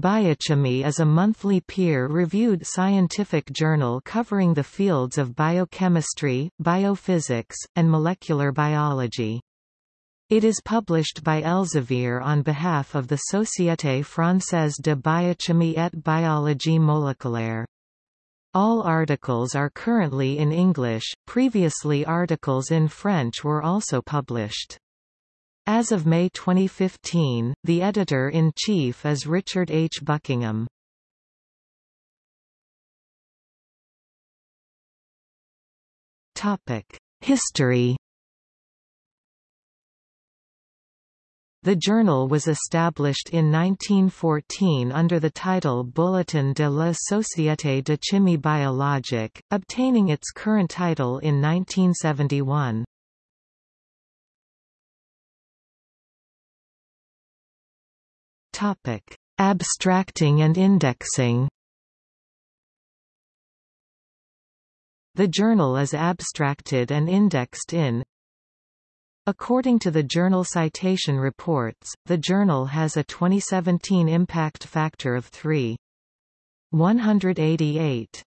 Biochimie is a monthly peer-reviewed scientific journal covering the fields of biochemistry, biophysics, and molecular biology. It is published by Elsevier on behalf of the Société Française de Biochimie et Biologie Moléculaire. All articles are currently in English, previously articles in French were also published. As of May 2015, the editor-in-chief is Richard H. Buckingham. History The journal was established in 1914 under the title Bulletin de la Société de Chimie Biologique, obtaining its current title in 1971. Topic: Abstracting and indexing. The journal is abstracted and indexed in According to the Journal Citation Reports, the journal has a 2017 impact factor of 3.188.